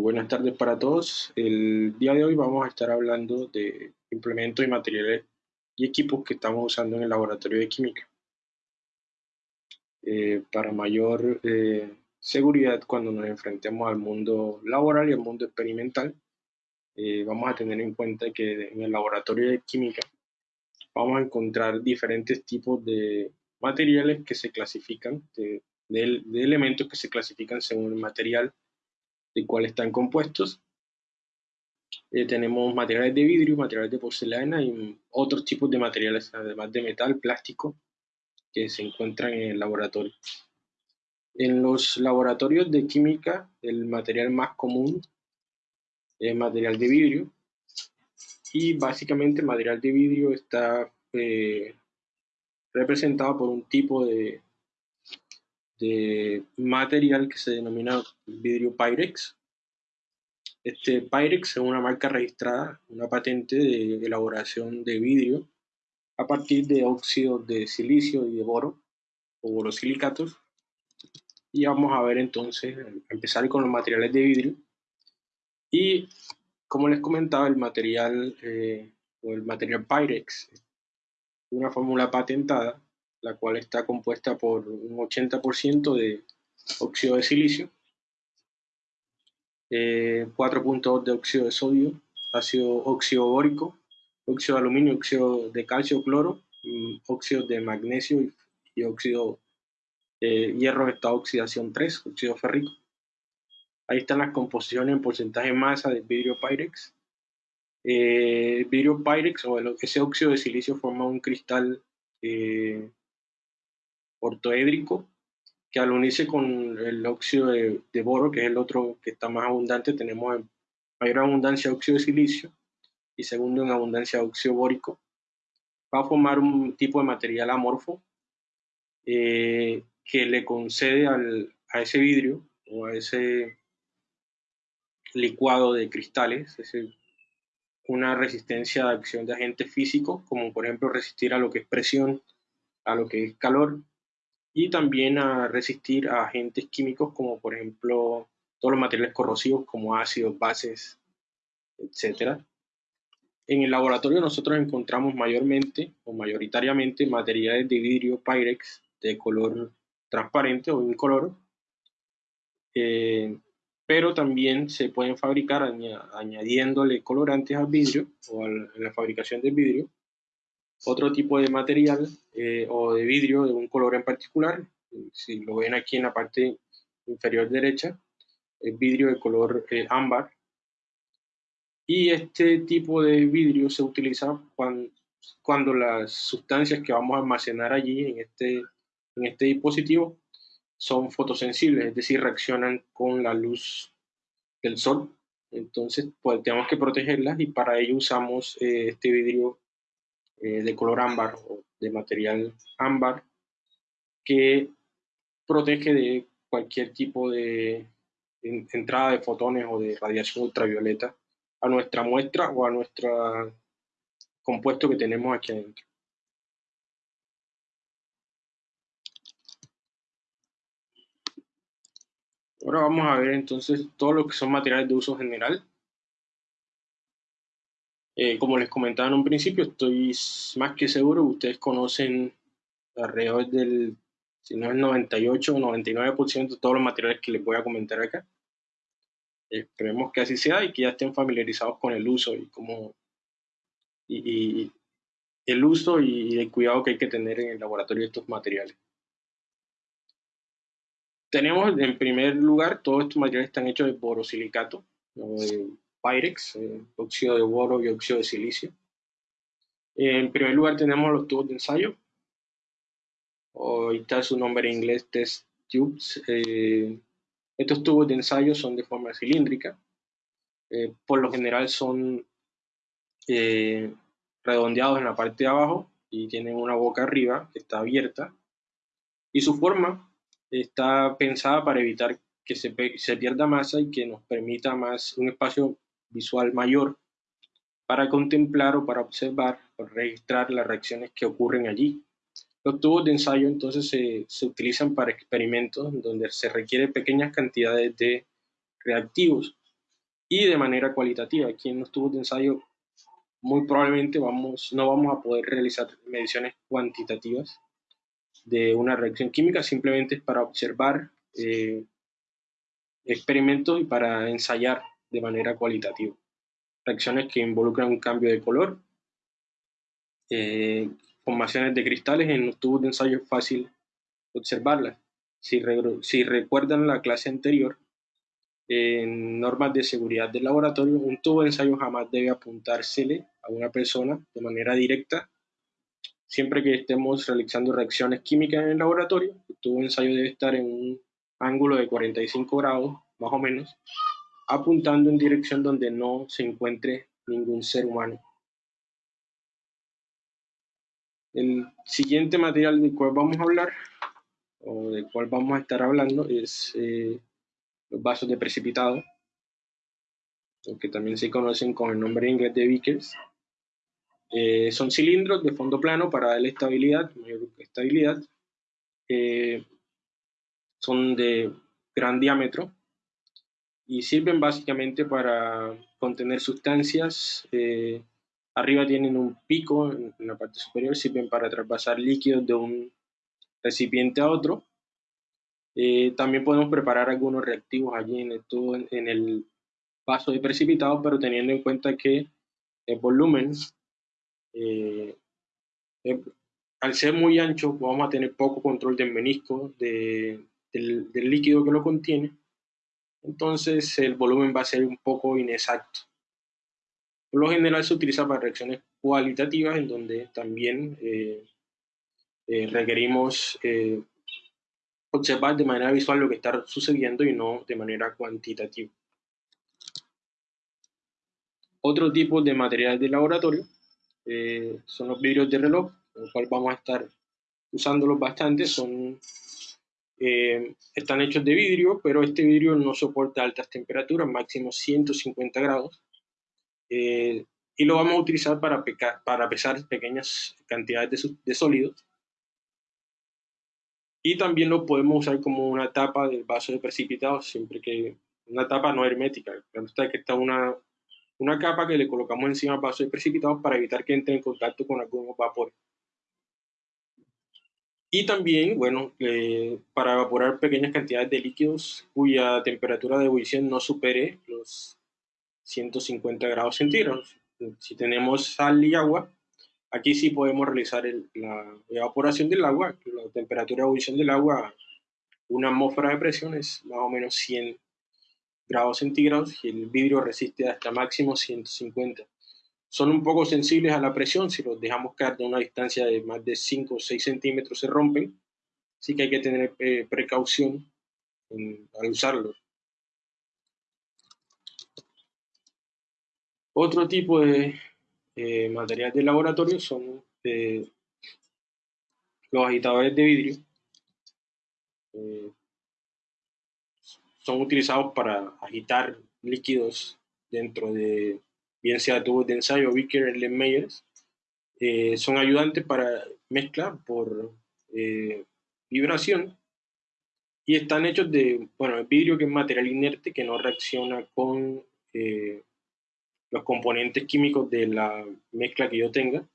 buenas tardes para todos. El día de hoy vamos a estar hablando de implementos y materiales y equipos que estamos usando en el laboratorio de química. Eh, para mayor eh, seguridad cuando nos enfrentemos al mundo laboral y al mundo experimental, eh, vamos a tener en cuenta que en el laboratorio de química vamos a encontrar diferentes tipos de materiales que se clasifican, de elementos que se clasifican según el material de cuál están compuestos. Eh, tenemos materiales de vidrio, materiales de porcelana y otros tipos de materiales, además de metal, plástico, que se encuentran en el laboratorio. En los laboratorios de química, el material más común es material de vidrio. Y básicamente material de vidrio está eh, representado por un tipo de, de material que se denomina vidrio Pyrex. Este Pyrex es una marca registrada, una patente de elaboración de vidrio a partir de óxidos de silicio y de boro o borosilicatos. Y vamos a ver entonces, empezar con los materiales de vidrio. Y como les comentaba, el material eh, o el material Pyrex, una fórmula patentada la cual está compuesta por un 80% de óxido de silicio, 4.2 eh, de óxido de sodio, ácido óxido bórico, óxido de aluminio, óxido de calcio, cloro, mm, óxido de magnesio y, óxido de hierro de estado oxidación 3, óxido férrico. Ahí están las composiciones en porcentaje de masa del vidrio Pyrex. Eh, el vidrio Pyrex o ese óxido de silicio forma un cristal eh, ortoédrico, que al unirse con el óxido de, boro, que es el otro que está más abundante, tenemos mayor abundancia de óxido de silicio y segundo en abundancia de óxido bórico, va a formar un tipo de material amorfo eh, que le concede a ese vidrio o a ese licuado de cristales una resistencia de acción de agentes físicos, como por ejemplo resistir a lo que es presión, a lo que es calor y también a resistir a agentes químicos como por ejemplo todos los materiales corrosivos como ácidos, bases, etc. En el laboratorio nosotros encontramos mayormente o mayoritariamente materiales de vidrio Pyrex de color transparente o incoloro, eh, pero también se pueden fabricar añadiéndole colorantes al vidrio o en la fabricación del vidrio otro tipo de material eh, o de vidrio de un color en particular. Si lo ven aquí en la parte inferior derecha, es vidrio de color eh, ámbar. Y este tipo de vidrio se utiliza cuando, cuando, las sustancias que vamos a almacenar allí en este, en este dispositivo son fotosensibles, es decir, reaccionan con la luz del sol. Entonces, pues tenemos que protegerlas y para ello usamos eh, este vidrio eh, de color ámbar o de material ámbar que protege de cualquier tipo de entrada de fotones o de radiación ultravioleta a nuestra muestra o a nuestro compuesto que tenemos aquí adentro. Ahora vamos a ver entonces todo lo que son materiales de uso general. Eh, como les comentaba en un principio, estoy más que seguro que ustedes conocen alrededor del, si no el 98 o 99% de todos los materiales que les voy a comentar acá. Esperemos que así sea y que ya estén familiarizados con el uso y cómo y, el uso y el cuidado que hay que tener en el laboratorio de estos materiales. Tenemos en primer lugar, todos estos materiales están hechos de borosilicato, de Pyrex, eh, óxido de boro y óxido de silicio. En primer lugar tenemos los tubos de ensayo. Está su nombre en inglés, test tubes. Eh, estos tubos de ensayo son de forma cilíndrica. Eh, por lo general son redondeados en la parte de abajo y tienen una boca arriba que está abierta. Y su forma está pensada para evitar que se, se pierda masa y que nos permita más un espacio visual mayor para contemplar o para observar o registrar las reacciones que ocurren allí. Los tubos de ensayo entonces se, se utilizan para experimentos donde se requieren pequeñas cantidades de reactivos y de manera cualitativa. Aquí en los tubos de ensayo muy probablemente vamos, no vamos a poder realizar mediciones cuantitativas de una reacción química, simplemente es para observar eh, experimentos y para ensayar de manera cualitativa. Reacciones que involucran un cambio de color, eh, formaciones de cristales en los tubos de ensayo fácil observarlas. Si, si recuerdan la clase anterior, en normas de seguridad del laboratorio, un tubo de ensayo jamás debe apuntársele a una persona de manera directa. Siempre que estemos realizando reacciones químicas en el laboratorio, el tubo de ensayo debe estar en un ángulo de 45 grados, más o menos, apuntando en dirección donde no se encuentre ningún ser humano. El siguiente material del cual vamos a hablar, o del cual vamos a estar hablando, es eh, los vasos de precipitado, que también se conocen con el nombre inglés de Vickers. Eh, son cilindros de fondo plano para darle estabilidad, mayor estabilidad. son de gran diámetro y sirven básicamente para contener sustancias. Eh, arriba tienen un pico en, la parte superior, sirven para traspasar líquidos de un recipiente a otro eh, también podemos preparar algunos reactivos allí en el, en, el vaso de precipitado, pero teniendo en cuenta que el volumen, eh, al ser muy ancho, vamos a tener poco control del menisco, del, del líquido que lo contiene, entonces el volumen va a ser un poco inexacto. Por lo general se utiliza para reacciones cualitativas en donde también eh, requerimos observar de manera visual lo que está sucediendo y no de manera cuantitativa. Otro tipo de materiales de laboratorio eh, son los vidrios de reloj, los cual vamos a estar usándolos bastante, son, eh, están hechos de vidrio, pero este vidrio no soporta altas temperaturas, máximo 150 grados, eh, y lo vamos a utilizar para, pesar pequeñas cantidades de, sólidos y también lo podemos usar como una tapa del vaso de precipitado, siempre que una tapa no hermética. Claro que está una, una capa que le colocamos encima al vaso de precipitado para evitar que entre en contacto con algunos vapores. Y también, bueno, eh, para evaporar pequeñas cantidades de líquidos cuya temperatura de ebullición no supere los 150 grados centígrados. Si tenemos sal y agua, Aquí sí podemos realizar la evaporación del agua, la temperatura de ebullición del agua, una atmósfera de presión es más o menos 100 grados centígrados y el vidrio resiste hasta máximo 150. Son un poco sensibles a la presión, si los dejamos caer de una distancia de más de 5 o 6 centímetros se rompen, así que hay que tener eh, precaución al usarlos. Otro tipo de eh, materiales de laboratorio son eh, los agitadores de vidrio. Son utilizados para agitar líquidos dentro de, bien sea tubos de ensayo, Vicker, Erlenmeyers. Eh, son ayudantes para mezcla por vibración y están hechos de, bueno, el vidrio que es material inerte que no reacciona con los componentes químicos de la mezcla que yo tenga.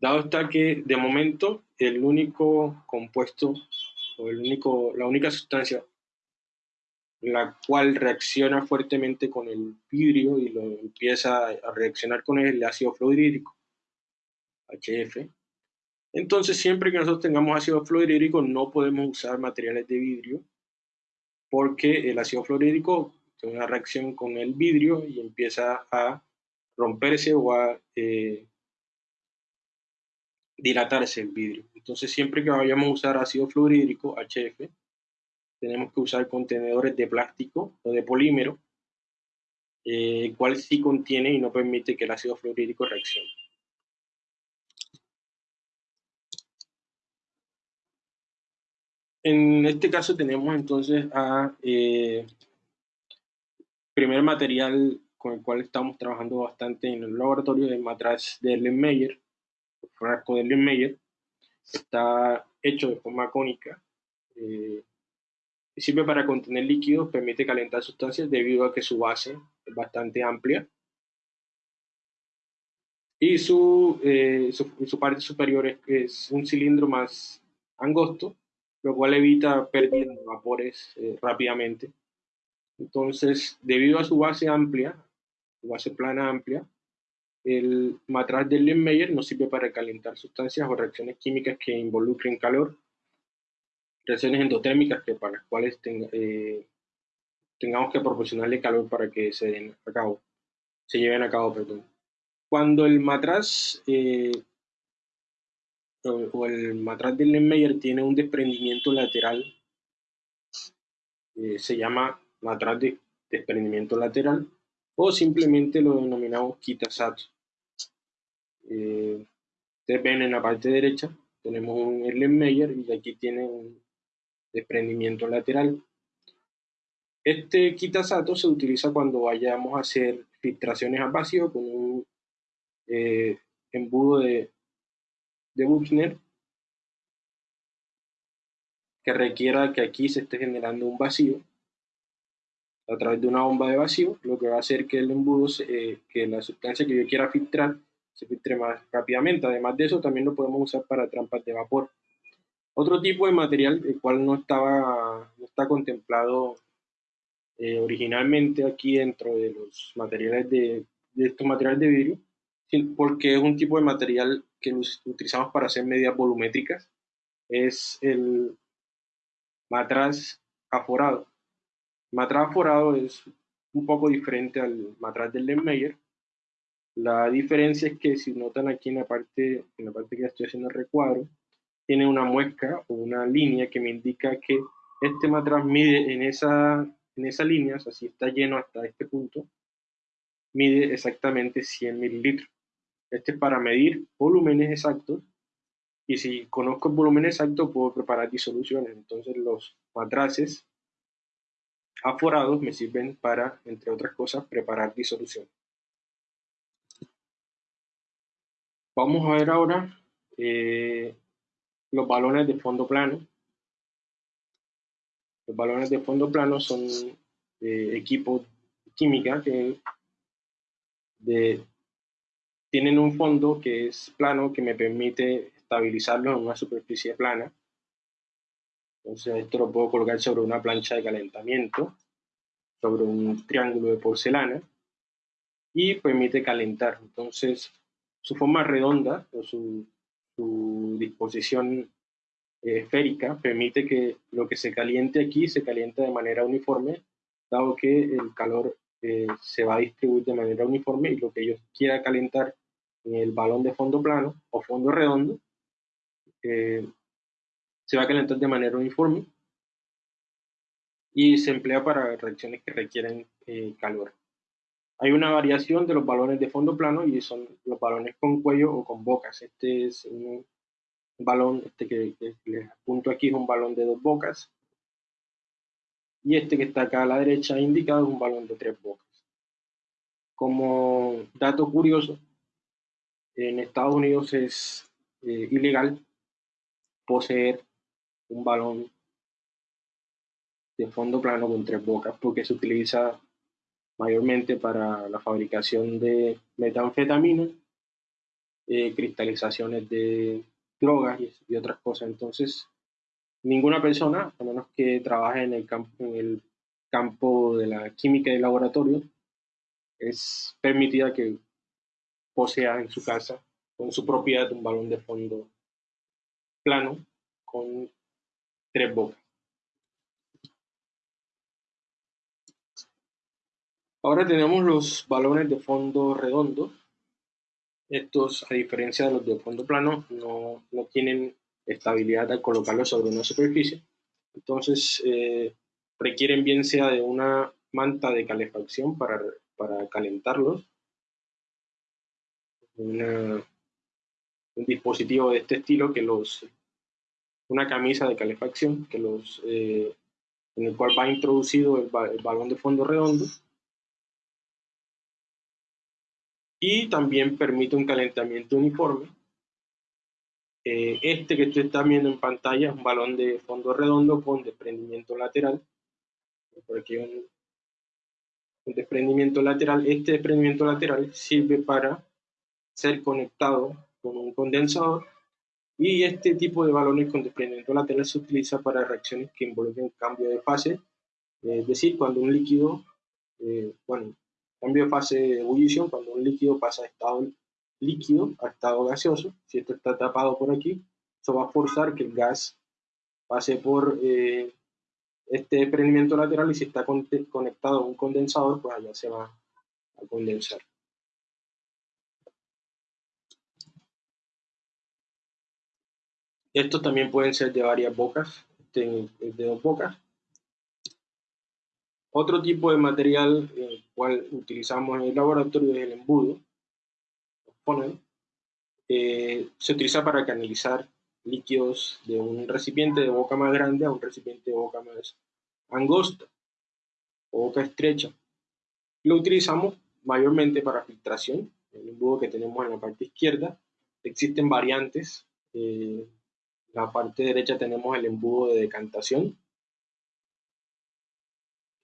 Dado está que de momento el único compuesto o el único, la única sustancia la cual reacciona fuertemente con el vidrio y lo empieza a reaccionar con el ácido fluorhídrico, HF. Entonces, siempre que nosotros tengamos ácido fluorhídrico, no podemos usar materiales de vidrio porque el ácido fluorhídrico una reacción con el vidrio y empieza a romperse o a eh, dilatarse el vidrio. Entonces siempre que vayamos a usar ácido fluorhídrico, HF, tenemos que usar contenedores de plástico o de polímero, eh, el cual sí contiene y no permite que el ácido fluorhídrico reaccione. En este caso tenemos entonces a eh, primer material con el cual estamos trabajando bastante en el laboratorio de matraz de Erlenmeyer, el frasco de Erlenmeyer, está hecho de forma cónica, eh, sirve para contener líquidos, permite calentar sustancias debido a que su base es bastante amplia. Y su, eh, su, parte superior es, un cilindro más angosto, lo cual evita perder vapores eh, rápidamente. Entonces, debido a su base amplia, su base plana amplia, el matraz de Lindmeyer nos sirve para calentar sustancias o reacciones químicas que involucren calor, reacciones endotérmicas que para las cuales eh, tengamos que proporcionarle calor para que se den a cabo, se lleven a cabo, perdón. Cuando el matraz eh, o, el matraz de Lindmeyer tiene un desprendimiento lateral, eh, se llama matraz de desprendimiento lateral, o simplemente lo denominamos Kitasato. Eh, ustedes ven en la parte derecha, tenemos un Erlenmeyer y aquí tiene un desprendimiento lateral. Este Kitasato se utiliza cuando vayamos a hacer filtraciones a vacío con un eh, embudo de, de Buchner que requiera que aquí se esté generando un vacío a través de una bomba de vacío, lo que va a hacer que el embudo, eh, que la sustancia que yo quiera filtrar, se filtre más rápidamente. Además de eso, también lo podemos usar para trampas de vapor. Otro tipo de material, el cual no estaba, no está contemplado eh, originalmente aquí dentro de los materiales de, de estos materiales de vidrio, porque es un tipo de material que utilizamos para hacer medidas volumétricas, es el matraz aforado. Matraz forado es un poco diferente al matraz del Lendmeyer. La diferencia es que si notan aquí en la parte, en la parte que estoy haciendo el recuadro, tiene una muesca o una línea que me indica que este matraz mide en esa, en esa línea, o sea, si está lleno hasta este punto, mide exactamente 100 mililitros. Este es para medir volúmenes exactos y si conozco el volumen exacto puedo preparar disoluciones. Entonces los matraces aforados me sirven para, entre otras cosas, preparar disolución. Vamos a ver ahora eh, los balones de fondo plano. Los balones de fondo plano son eh, equipos química que tienen un fondo que es plano que me permite estabilizarlo en una superficie plana entonces esto lo puedo colocar sobre una plancha de calentamiento, sobre un triángulo de porcelana y permite calentar. Entonces su forma redonda o su, disposición eh, esférica permite que lo que se caliente aquí se caliente de manera uniforme, dado que el calor eh, se va a distribuir de manera uniforme y lo que yo quiera calentar en el balón de fondo plano o fondo redondo eh, se va a calentar de manera uniforme y se emplea para reacciones que requieren calor. Hay una variación de los balones de fondo plano y son los balones con cuello o con bocas. Este es un balón, este que, les apunto aquí es un balón de dos bocas. Y este que está acá a la derecha indicado es un balón de tres bocas. Como dato curioso, en Estados Unidos es eh, ilegal poseer un balón de fondo plano con tres bocas porque se utiliza mayormente para la fabricación de metanfetamina, eh, cristalizaciones de drogas y, otras cosas. Entonces, ninguna persona, a menos que trabaje en el campo, en el campo de la química y laboratorio, es permitida que posea en su casa, con su propiedad, un balón de fondo plano con tres bocas. Ahora tenemos los balones de fondo redondo. Estos, a diferencia de los de fondo plano, no, tienen estabilidad al colocarlos sobre una superficie. Entonces, eh, requieren bien sea de una manta de calefacción para, para calentarlos, un dispositivo de este estilo que los una camisa de calefacción que los, eh, en el cual va introducido el, balón de fondo redondo y también permite un calentamiento uniforme Eh, este que usted está viendo en pantalla es un balón de fondo redondo con desprendimiento lateral. Por aquí un, un desprendimiento lateral. Este desprendimiento lateral sirve para ser conectado con un condensador y este tipo de balones con desprendimiento lateral se utiliza para reacciones que involucren cambio de fase, es decir, cuando un líquido, eh, bueno, cambio de fase de ebullición, cuando un líquido pasa de estado líquido a estado gaseoso, si esto está tapado por aquí, eso va a forzar que el gas pase por eh, este desprendimiento lateral y si está conectado a un condensador, pues allá se va a condensar. Estos también pueden ser de varias bocas, este de dos bocas. Otro tipo de material el cual utilizamos en el laboratorio es el embudo. Eh, se utiliza para canalizar líquidos de un recipiente de boca más grande a un recipiente de boca más angosta o boca estrecha. Lo utilizamos mayormente para filtración, el embudo que tenemos en la parte izquierda. Existen variantes eh, la parte derecha tenemos el embudo de decantación.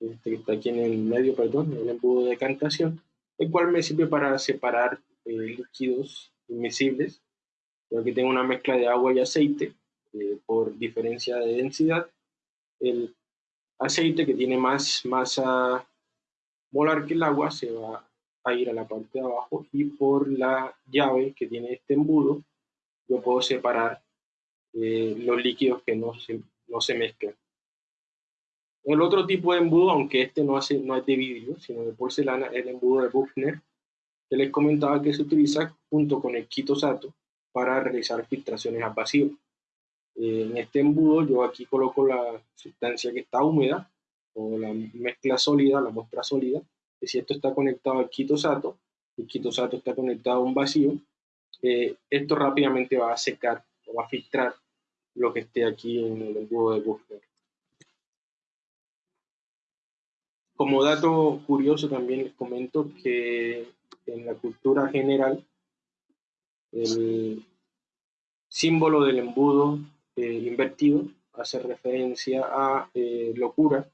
Este que está aquí en el medio, perdón, el embudo de decantación, el cual me sirve para separar eh, líquidos inmisibles. Yo aquí tengo una mezcla de agua y aceite eh, por diferencia de densidad. El aceite que tiene más masa molar que el agua se va a ir a la parte de abajo y por la llave que tiene este embudo yo puedo separar eh, los líquidos que no se, no se mezclan. El otro tipo de embudo, aunque este no, hace, no es de vidrio, sino de porcelana, es el embudo de Buchner, que les comentaba que se utiliza junto con el quitosato para realizar filtraciones a vacío. Eh, en este embudo yo aquí coloco la sustancia que está húmeda o la mezcla sólida, la muestra sólida, que si esto está conectado al quitosato, el quitosato está conectado a un vacío, eh, esto rápidamente va a secar o va a filtrar lo que esté aquí en el embudo de Buchner. Como dato curioso también les comento que en la cultura general el símbolo del embudo eh, invertido hace referencia a eh, locura.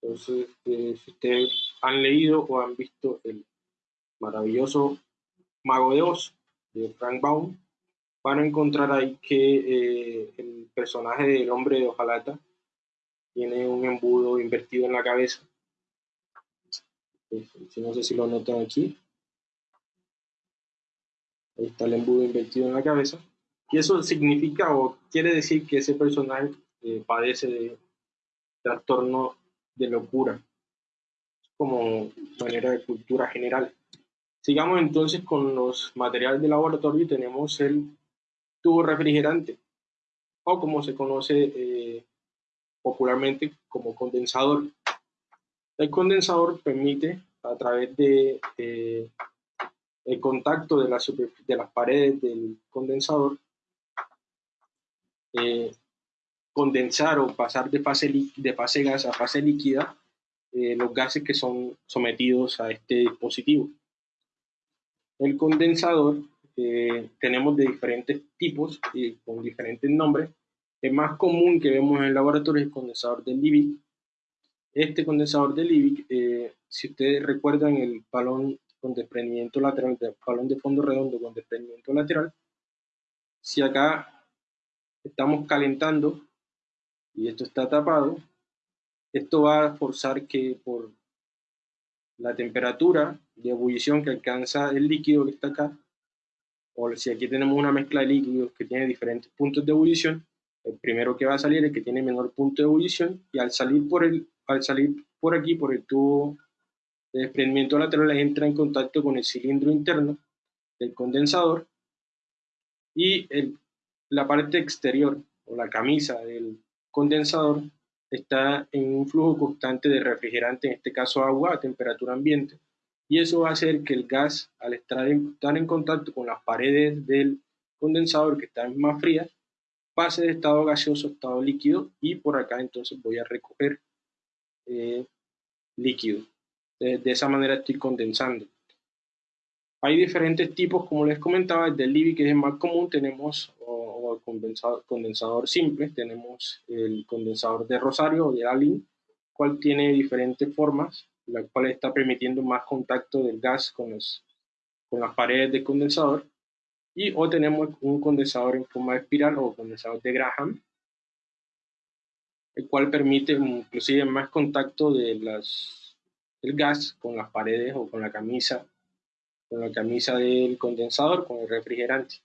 Entonces, eh, si ustedes han leído o han visto el maravilloso Mago de Oz de Frank Baum, van a encontrar ahí que el personaje del hombre de hojalata tiene un embudo invertido en la cabeza. No sé si lo notan aquí. Está el embudo invertido en la cabeza. Y eso significa o quiere decir que ese personaje eh, padece de trastorno de locura, como manera de cultura general. Sigamos entonces con los materiales de laboratorio y tenemos el tubo refrigerante, o como se conoce eh, popularmente como condensador. El condensador permite, a través de eh, el contacto de, la de, las paredes del condensador, eh, condensar o pasar de fase, de fase gas a fase líquida los gases que son sometidos a este dispositivo. El condensador tenemos de diferentes tipos y con diferentes nombres. El más común que vemos en el laboratorio es el condensador de Liebig. Este condensador de Liebig, eh, si ustedes recuerdan el balón con desprendimiento lateral, el balón de fondo redondo con desprendimiento lateral, si acá estamos calentando y esto está tapado, esto va a forzar que por la temperatura de ebullición que alcanza el líquido que está acá, o si aquí tenemos una mezcla de líquidos que tiene diferentes puntos de ebullición, el primero que va a salir es el que tiene menor punto de ebullición y al salir por, el, al salir por aquí, por el tubo de desprendimiento lateral, entra en contacto con el cilindro interno del condensador y el, la parte exterior o la camisa del condensador está en un flujo constante de refrigerante, en este caso agua a temperatura ambiente, y eso va a hacer que el gas, al estar en, en contacto con las paredes del condensador que están más frías, pase de estado gaseoso a estado líquido y por acá entonces voy a recoger eh, líquido. De, esa manera estoy condensando. Hay diferentes tipos, como les comentaba, el Libby, que es más común, tenemos el condensador, condensador, simple, tenemos el condensador de Rosario o de Alin, cual tiene diferentes formas, la cual está permitiendo más contacto del gas con, los, con las paredes del condensador. Y o tenemos un condensador en forma de espiral o condensador de Graham, el cual permite inclusive más contacto de las, del gas con las paredes o con la camisa con la camisa del condensador, con el refrigerante.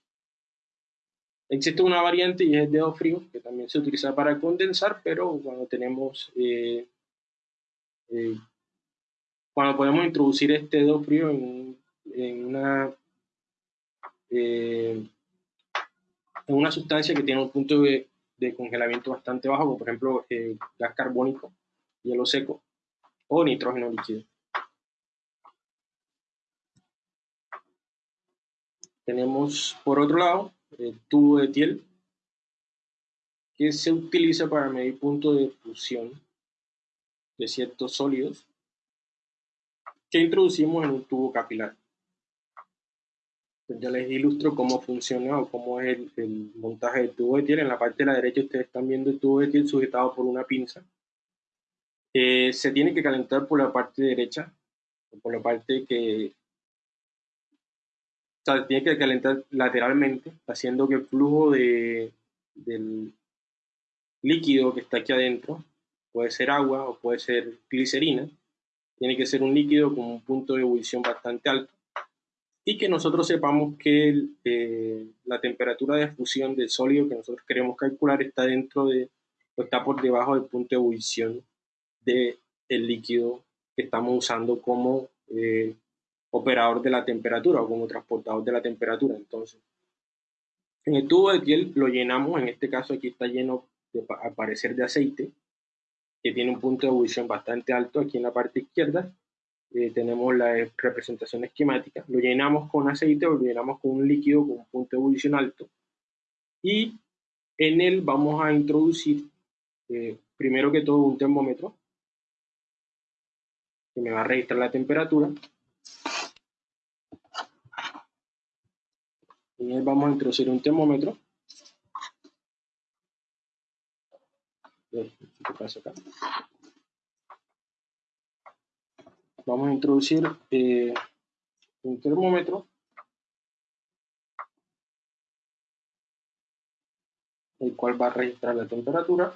Existe una variante y es el dedo frío, que también se utiliza para condensar, pero cuando tenemos, eh, eh, cuando podemos introducir este dedo frío en, una, eh, en una sustancia que tiene un punto de, de congelamiento bastante bajo, como por ejemplo gas carbónico, hielo seco o nitrógeno líquido. Tenemos por otro lado el tubo de Thiel, que se utiliza para medir puntos de fusión de ciertos sólidos que introducimos en un tubo capilar. Pues ya les ilustro cómo funciona o cómo es el, montaje del tubo de Thiel. En la parte de la derecha ustedes están viendo el tubo de Thiel sujetado por una pinza. Eh, se tiene que calentar por la parte derecha, por la parte que sea, tiene que calentar lateralmente, haciendo que el flujo de, del líquido que está aquí adentro, puede ser agua o puede ser glicerina, tiene que ser un líquido con un punto de ebullición bastante alto y que nosotros sepamos que eh, la temperatura de fusión del sólido que nosotros queremos calcular está dentro de o está por debajo del punto de ebullición del líquido que estamos usando como eh, operador de la temperatura o como transportador de la temperatura. Entonces, en el tubo de piel lo llenamos, en este caso aquí está lleno de, al parecer de aceite, que tiene un punto de ebullición bastante alto aquí en la parte izquierda. Eh, tenemos la representación esquemática. Lo llenamos con aceite o lo llenamos con un líquido con un punto de ebullición alto. Y en él vamos a introducir, eh, primero que todo, un termómetro que me va a registrar la temperatura. En vamos a introducir un termómetro. Vamos a introducir eh, un termómetro. el cual va a registrar la temperatura.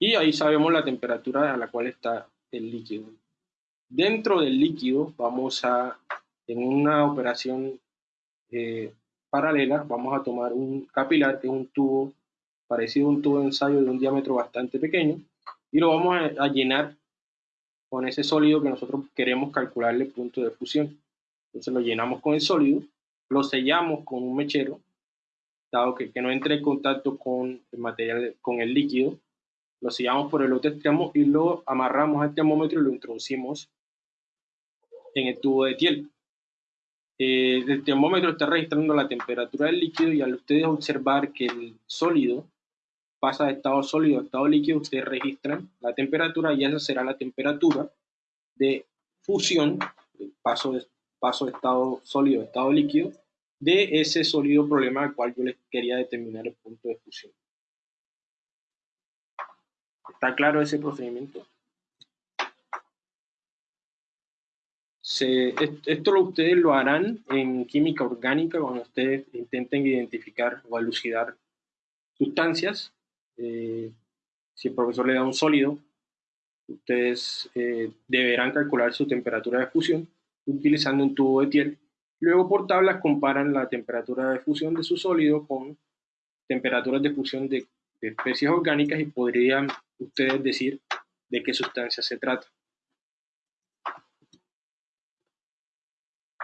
Y ahí sabemos la temperatura a la cual está el líquido. Dentro del líquido vamos a, en una operación eh, paralela, vamos a tomar un capilar, que un tubo parecido a un tubo de ensayo de un diámetro bastante pequeño, y lo vamos a, llenar con ese sólido que nosotros queremos calcularle el punto de fusión. Entonces lo llenamos con el sólido, lo sellamos con un mechero, dado que, que no entre en contacto con el material, con el líquido, lo sellamos por el otro extremo y lo amarramos al termómetro y lo introducimos en el tubo de Thiel. Eh, el termómetro está registrando la temperatura del líquido y al ustedes observar que el sólido pasa de estado sólido a estado líquido, ustedes registran la temperatura y esa será la temperatura de fusión, paso de, paso de estado sólido a estado líquido, de ese sólido problema al cual yo les quería determinar el punto de fusión. ¿Está claro ese procedimiento? esto lo, ustedes lo harán en química orgánica cuando ustedes intenten identificar o elucidar sustancias. Eh, si el profesor le da un sólido, ustedes eh, deberán calcular su temperatura de fusión utilizando un tubo de Thiel. Luego por tablas comparan la temperatura de fusión de su sólido con temperaturas de fusión de especies orgánicas y podrían ustedes decir de qué sustancia se trata.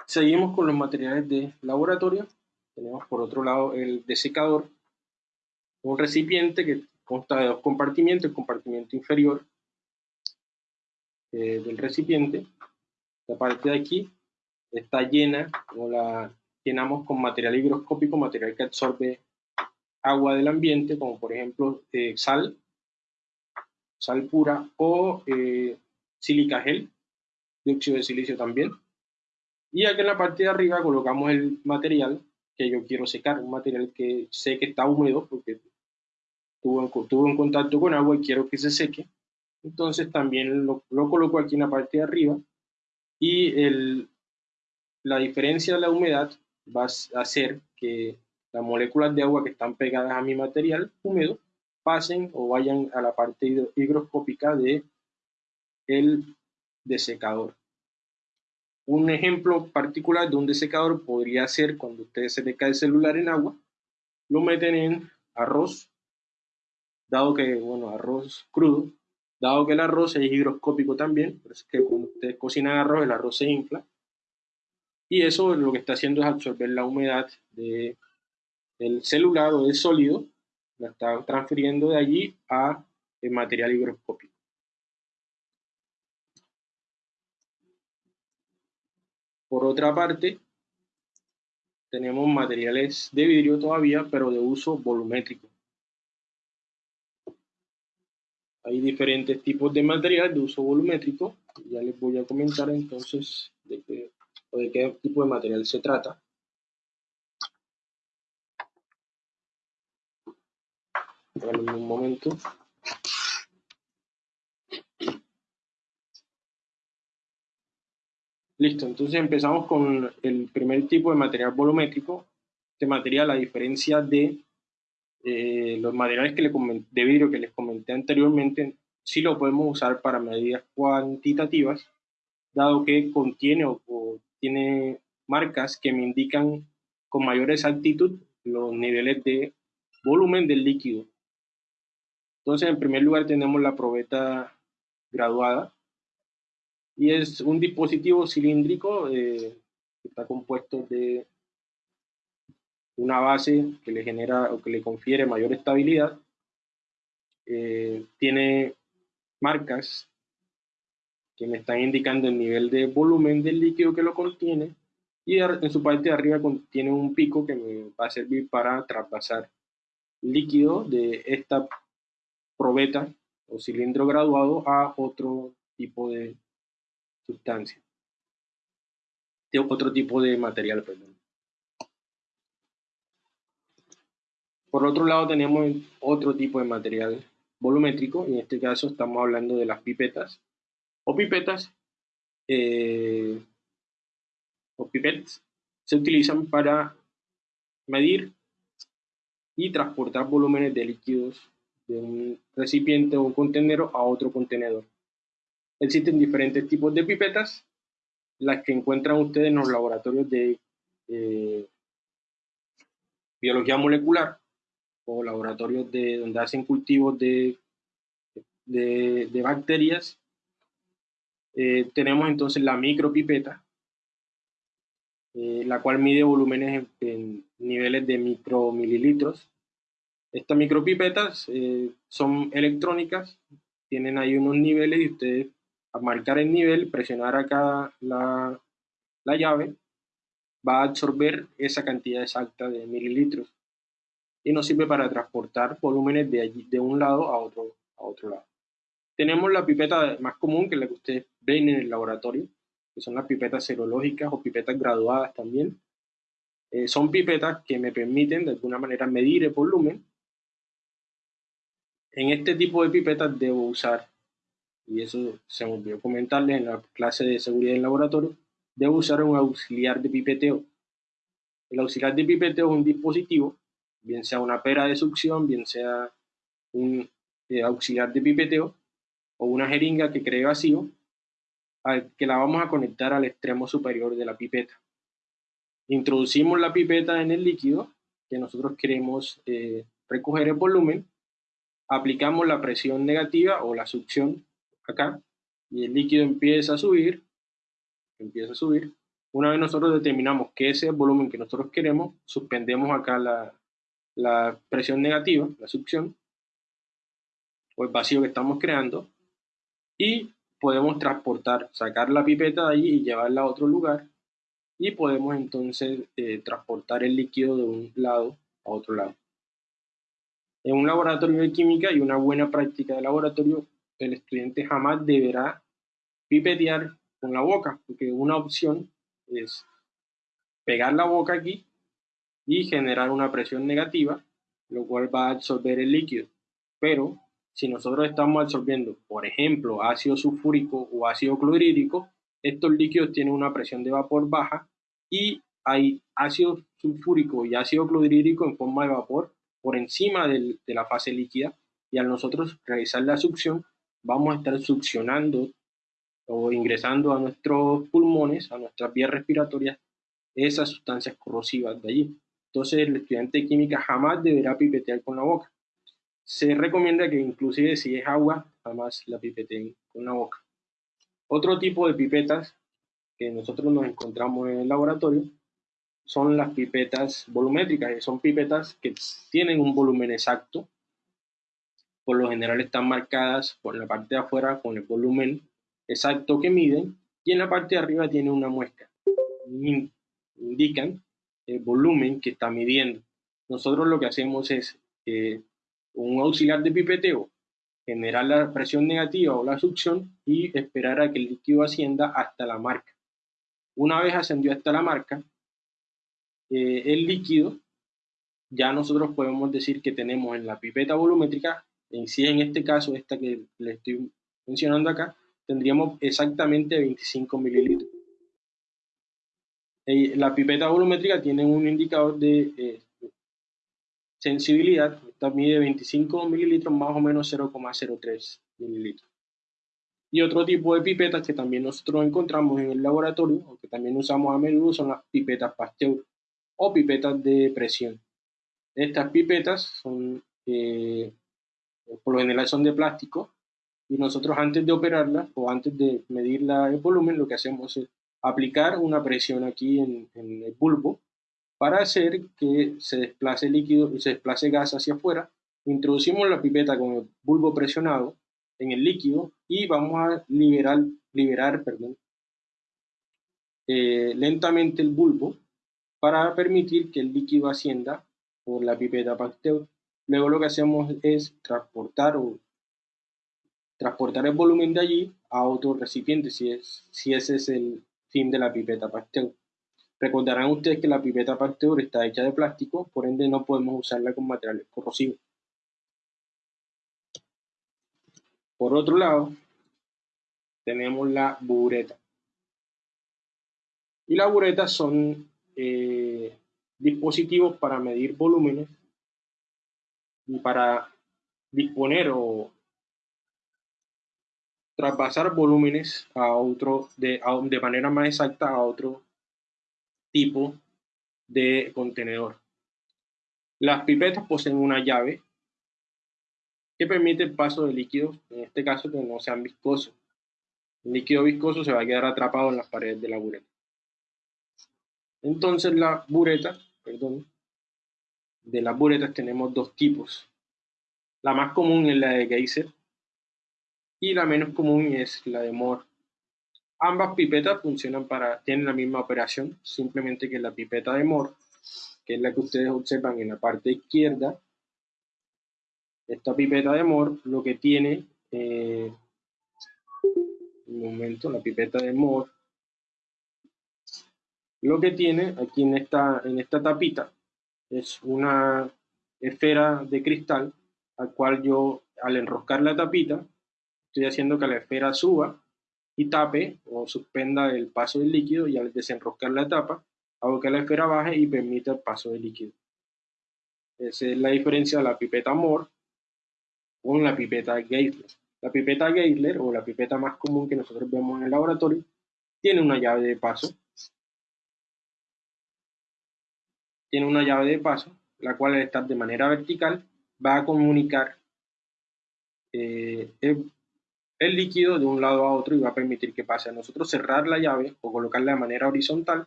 Seguimos con los materiales de laboratorio. Tenemos por otro lado el desecador, un recipiente que consta de dos compartimientos, el compartimiento inferior eh, del recipiente, la parte de aquí está llena, o la llenamos con material higroscópico, material que absorbe agua del ambiente, como por ejemplo eh, sal, sal pura, o eh, sílica gel, dióxido de silicio también. Y aquí en la parte de arriba colocamos el material que yo quiero secar, un material que sé que está húmedo porque tuvo, tuvo en contacto con agua y quiero que se seque. Entonces también lo, lo coloco aquí en la parte de arriba y el, la diferencia de la humedad va a hacer que las moléculas de agua que están pegadas a mi material húmedo pasen o vayan a la parte higroscópica de el desecador. Un ejemplo particular de un desecador podría ser cuando ustedes se le el celular en agua, lo meten en arroz, dado que, bueno, arroz crudo, dado que el arroz es higroscópico también, por eso es que cuando ustedes cocinan arroz, el arroz se infla, y eso lo que está haciendo es absorber la humedad de el celular o del sólido, la está transfiriendo de allí a el material higroscópico. Por otra parte, tenemos materiales de vidrio todavía, pero de uso volumétrico. Hay diferentes tipos de material de uso volumétrico. Ya les voy a comentar entonces de qué, de qué tipo de material se trata. un momento. Listo, entonces empezamos con el primer tipo de material volumétrico. Este material, a diferencia de eh, los materiales que le de vidrio que les comenté anteriormente, sí lo podemos usar para medidas cuantitativas, dado que contiene o, o tiene marcas que me indican con mayor exactitud los niveles de volumen del líquido. Entonces, en primer lugar tenemos la probeta graduada y es un dispositivo cilíndrico eh, que está compuesto de una base que le genera o que le confiere mayor estabilidad. Eh, tiene marcas que me están indicando el nivel de volumen del líquido que lo contiene y en su parte de arriba tiene un pico que me va a servir para traspasar líquido de esta probeta o cilindro graduado a otro tipo de sustancia, de otro tipo de material. Perdón. Por otro lado tenemos otro tipo de material volumétrico, en este caso estamos hablando de las pipetas o pipetas eh, o pipetas. Se utilizan para medir y transportar volúmenes de líquidos de un recipiente o un contenedor a otro contenedor. Existen diferentes tipos de pipetas, las que encuentran ustedes en los laboratorios de eh, biología molecular o laboratorios de, donde hacen cultivos de, de, bacterias. Eh, tenemos entonces la micropipeta, eh, la cual mide volúmenes en, niveles de micromililitros estas micropipetas eh, son electrónicas, tienen ahí unos niveles y ustedes a marcar el nivel, presionar acá la, la llave, va a absorber esa cantidad exacta de mililitros y nos sirve para transportar volúmenes de, allí, de un lado a otro, a otro lado. Tenemos la pipeta más común, que es la que ustedes ven en el laboratorio, que son las pipetas serológicas o pipetas graduadas también. Eh, son pipetas que me permiten de alguna manera medir el volumen en este tipo de pipetas debo usar, y eso se me olvidó comentarles en la clase de seguridad en laboratorio, debo usar un auxiliar de pipeteo. El auxiliar de pipeteo es un dispositivo, bien sea una pera de succión, bien sea un eh, auxiliar de pipeteo o una jeringa que cree vacío, que la vamos a conectar al extremo superior de la pipeta. Introducimos la pipeta en el líquido que nosotros queremos eh, recoger el volumen aplicamos la presión negativa o la succión acá y el líquido empieza a subir, empieza a subir. Una vez nosotros determinamos que ese es el volumen que nosotros queremos, suspendemos acá la, la presión negativa, la succión, o el vacío que estamos creando, y podemos transportar, sacar la pipeta de allí y llevarla a otro lugar, y podemos entonces eh, transportar el líquido de un lado a otro lado. En un laboratorio de química y una buena práctica de laboratorio, el estudiante jamás deberá pipetear con la boca, porque una opción es pegar la boca aquí y generar una presión negativa, lo cual va a absorber el líquido. Pero si nosotros estamos absorbiendo, por ejemplo, ácido sulfúrico o ácido clorhídrico, estos líquidos tienen una presión de vapor baja y hay ácido sulfúrico y ácido clorhídrico en forma de vapor por encima de la fase líquida y al nosotros realizar la succión vamos a estar succionando o ingresando a nuestros pulmones, a nuestras vías respiratorias, esas sustancias corrosivas de allí. Entonces el estudiante de química jamás deberá pipetear con la boca. Se recomienda que inclusive si es agua, jamás la pipeteen con la boca. Otro tipo de pipetas que nosotros nos encontramos en el laboratorio son las pipetas volumétricas, que son pipetas que tienen un volumen exacto. Por lo general están marcadas por la parte de afuera con el volumen exacto que miden y en la parte de arriba tiene una muesca. Indican el volumen que está midiendo. Nosotros lo que hacemos es eh, un auxiliar de pipeteo, generar la presión negativa o la succión y esperar a que el líquido ascienda hasta la marca. Una vez ascendió hasta la marca, eh, el líquido, ya nosotros podemos decir que tenemos en la pipeta volumétrica, en sí en este caso, esta que le estoy mencionando acá, tendríamos exactamente 25 mililitros. Eh, la pipeta volumétrica tiene un indicador de eh, sensibilidad, esta mide 25 mililitros más o menos 0,03 mililitros. Y otro tipo de pipetas que también nosotros encontramos en el laboratorio, o que también usamos a menudo, son las pipetas Pasteur o pipetas de presión. Estas pipetas son, eh, por lo general son de plástico y nosotros antes de operarlas o antes de medir el volumen lo que hacemos es aplicar una presión aquí en, el bulbo para hacer que se desplace líquido y se desplace gas hacia afuera. Introducimos la pipeta con el bulbo presionado en el líquido y vamos a liberar, liberar perdón, eh, lentamente el bulbo para permitir que el líquido ascienda por la pipeta Pasteur. Luego lo que hacemos es transportar o transportar el volumen de allí a otro recipiente, si, es, si ese es el fin de la pipeta Pasteur. Recordarán ustedes que la pipeta Pasteur está hecha de plástico, por ende no podemos usarla con materiales corrosivos. Por otro lado, tenemos la bureta. Y las buretas son eh, dispositivos para medir volúmenes y para disponer o traspasar volúmenes a otro de, de manera más exacta a otro tipo de contenedor. Las pipetas poseen una llave que permite el paso de líquidos, en este caso que no sean viscosos. El líquido viscoso se va a quedar atrapado en las paredes de la bureta. Entonces la bureta, perdón, de las buretas tenemos dos tipos. La más común es la de Geyser y la menos común es la de Moore. Ambas pipetas funcionan para, tienen la misma operación, simplemente que la pipeta de Moore, que es la que ustedes observan en la parte izquierda, esta pipeta de Moore lo que tiene, eh, un momento, la pipeta de Moore, lo que tiene aquí en esta, en esta tapita es una esfera de cristal al cual yo al enroscar la tapita estoy haciendo que la esfera suba y tape o suspenda el paso del líquido y al desenroscar la tapa hago que la esfera baje y permita el paso del líquido. Esa es la diferencia de la pipeta Moore con la pipeta Geisler. La pipeta Geisler o la pipeta más común que nosotros vemos en el laboratorio tiene una llave de paso. Tiene una llave de paso, la cual al estar de manera vertical va a comunicar eh, el líquido de un lado a otro y va a permitir que pase. A nosotros cerrar la llave o colocarla de manera horizontal,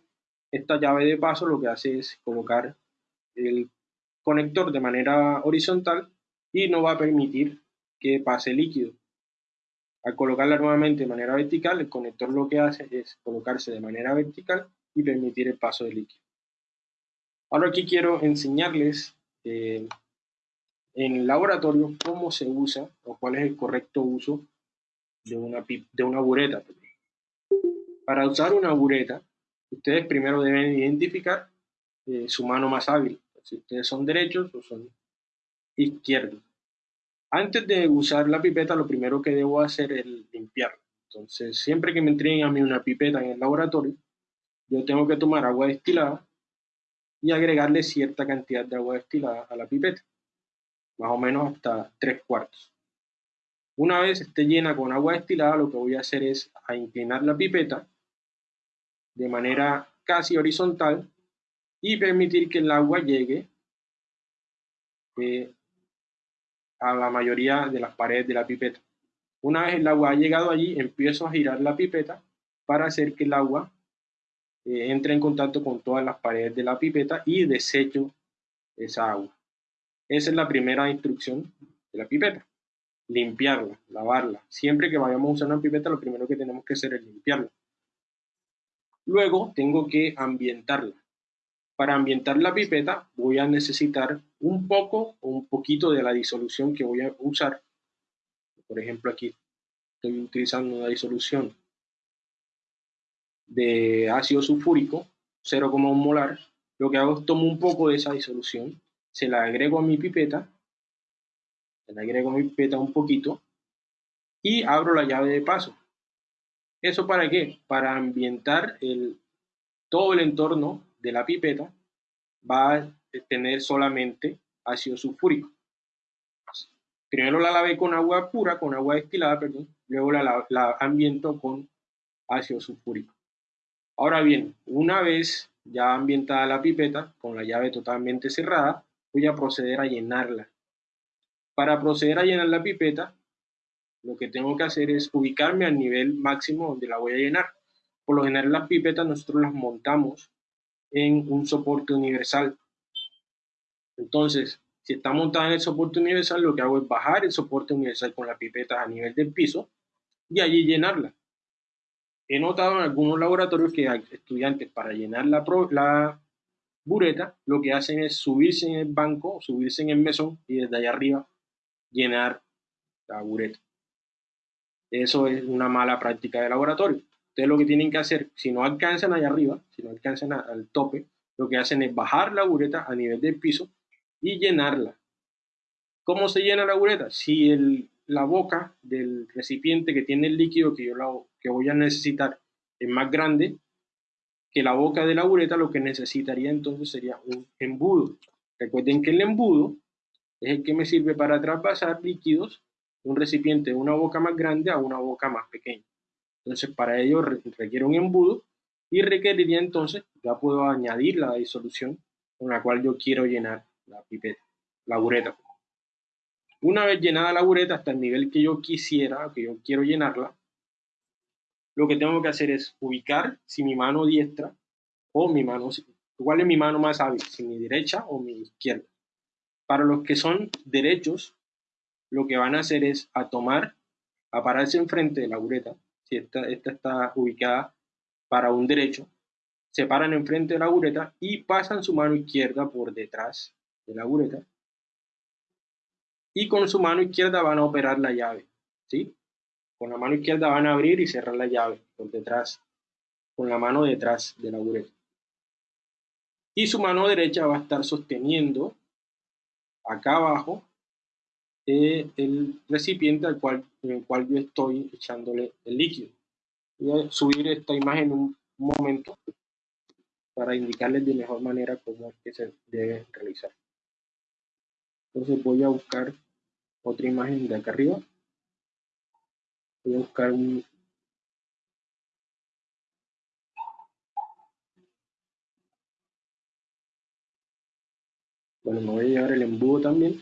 esta llave de paso lo que hace es colocar el conector de manera horizontal y no va a permitir que pase líquido. Al colocarla nuevamente de manera vertical, el conector lo que hace es colocarse de manera vertical y permitir el paso de líquido. Ahora aquí quiero enseñarles eh, en el laboratorio cómo se usa o cuál es el correcto uso de una, de una bureta. Para usar una bureta, ustedes primero deben identificar eh, su mano más hábil, si ustedes son derechos o son izquierdos. Antes de usar la pipeta, lo primero que debo hacer es limpiarla. Entonces, siempre que me entreguen a mí una pipeta en el laboratorio, yo tengo que tomar agua destilada y agregarle cierta cantidad de agua destilada a la pipeta, más o menos hasta tres cuartos. Una vez esté llena con agua destilada, lo que voy a hacer es a inclinar la pipeta de manera casi horizontal y permitir que el agua llegue eh, a la mayoría de las paredes de la pipeta. Una vez el agua ha llegado allí, empiezo a girar la pipeta para hacer que el agua eh, entre en contacto con todas las paredes de la pipeta y desecho esa agua. Esa es la primera instrucción de la pipeta. Limpiarla, lavarla. Siempre que vayamos a usar una pipeta, lo primero que tenemos que hacer es limpiarla. Luego tengo que ambientarla. Para ambientar la pipeta voy a necesitar un poco o un poquito de la disolución que voy a usar. Por ejemplo, aquí estoy utilizando una disolución de ácido sulfúrico, 0,1 molar. Lo que hago es tomo un poco de esa disolución, se la agrego a mi pipeta, la agrego mi pipeta un poquito y abro la llave de paso. ¿Eso para qué? Para ambientar el, todo el entorno de la pipeta va a tener solamente ácido sulfúrico. Primero la lavé con agua pura, con agua destilada, perdón, luego la, la ambiento con ácido sulfúrico. Ahora bien, una vez ya ambientada la pipeta, con la llave totalmente cerrada, voy a proceder a llenarla. Para proceder a llenar la pipeta, lo que tengo que hacer es ubicarme al nivel máximo donde la voy a llenar. Por lo general las pipetas nosotros las montamos en un soporte universal. Entonces, si está montada en el soporte universal, lo que hago es bajar el soporte universal con la pipeta a nivel del piso y allí llenarla. He notado en algunos laboratorios que hay estudiantes para llenar la, la bureta, lo que hacen es subirse en el banco, subirse en el mesón y desde allá arriba llenar la bureta. Eso es una mala práctica de laboratorio. Ustedes lo que tienen que hacer, si no alcanzan allá arriba, si no alcanzan al tope, lo que hacen es bajar la bureta a nivel del piso y llenarla. ¿Cómo se llena la bureta? Si el, la boca del recipiente que tiene el líquido que yo la, que voy a necesitar es más grande que la boca de la bureta, lo que necesitaría entonces sería un embudo. Recuerden que el embudo es el que me sirve para traspasar líquidos un recipiente de una boca más grande a una boca más pequeña. Entonces, para ello requiere un embudo y requeriría entonces, ya puedo añadir la disolución con la cual yo quiero llenar la pipeta, la bureta. Una vez llenada la bureta hasta el nivel que yo quisiera, que yo quiero llenarla, lo que tengo que hacer es ubicar si mi mano diestra o mi mano, cuál es mi mano más hábil, si mi derecha o mi izquierda. Para los que son derechos, lo que van a hacer es a tomar, a pararse enfrente de la bureta, si esta, esta está ubicada para un derecho, se paran enfrente de la bureta y pasan su mano izquierda por detrás de la bureta y con su mano izquierda van a operar la llave, ¿sí? Con la mano izquierda van a abrir y cerrar la llave por detrás, con la mano detrás de la bureta. Y su mano derecha va a estar sosteniendo acá abajo el recipiente al cual, en el cual yo estoy echándole el líquido. Voy a subir esta imagen un momento para indicarles de mejor manera cómo es que se debe realizar. Entonces voy a buscar otra imagen de acá arriba. Voy a buscar un, Bueno, me voy a llevar el embudo también.